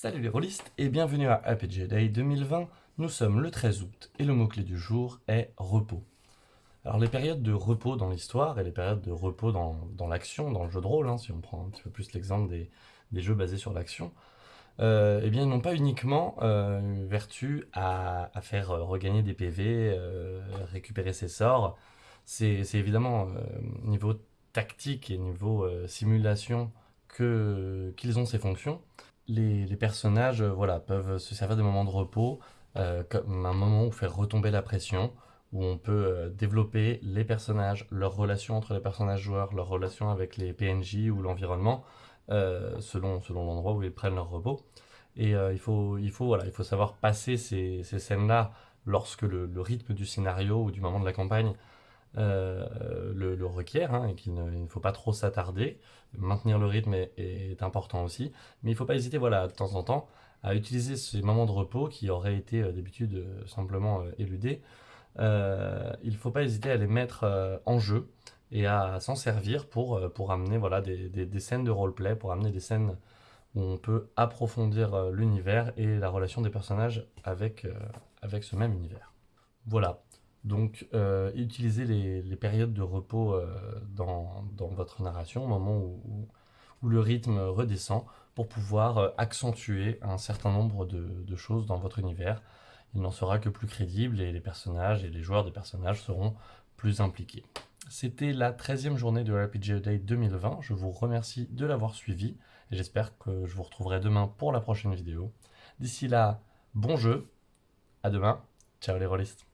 Salut les rôlistes et bienvenue à RPG Day 2020. Nous sommes le 13 août et le mot-clé du jour est repos. Alors les périodes de repos dans l'histoire et les périodes de repos dans, l'action, dans le jeu de rôle, hein, si on prend un petit peu plus l'exemple des, jeux basés sur l'action, euh, eh bien ils n'ont pas uniquement euh, vertu à, faire regagner des PV, euh, récupérer ses sorts. C'est évidemment niveau tactique et niveau simulation qu'ils ont ces fonctions les, personnages euh, voilà, peuvent se servir des moments de repos euh, comme un moment où faire retomber la pression, où on peut euh, développer les personnages, leurs relations entre les personnages joueurs, leurs relations avec les PNJ ou l'environnement, selon, selon l'endroit où ils prennent leur repos. Et il, faut, il, faut, voilà, il faut savoir passer ces, ces scènes-là lorsque le, rythme du scénario ou du moment de la campagne le, requiert, hein, et qu'il ne, faut pas trop s'attarder. Maintenir le rythme est, important aussi, mais il ne faut pas hésiter voilà, de temps en temps à utiliser ces moments de repos qui auraient été euh, d'habitude euh, simplement euh, éludés. il ne faut pas hésiter à les mettre en jeu et à s'en servir pour, pour amener voilà, des, des, scènes de roleplay, pour amener des scènes où on peut approfondir l'univers et la relation des personnages avec, avec ce même univers. Voilà, donc, euh, utilisez les, périodes de repos euh, dans, votre narration, au moment où, le rythme redescend, pour pouvoir euh, accentuer un certain nombre de, choses dans votre univers. Il n'en sera que plus crédible et les personnages et les joueurs des personnages seront plus impliqués. C'était la 13e journée de RPG Day 2020. Je vous remercie de l'avoir suivi et j'espère que je vous retrouverai demain pour la prochaine vidéo. D'ici là, bon jeu, à demain, ciao les rôlistes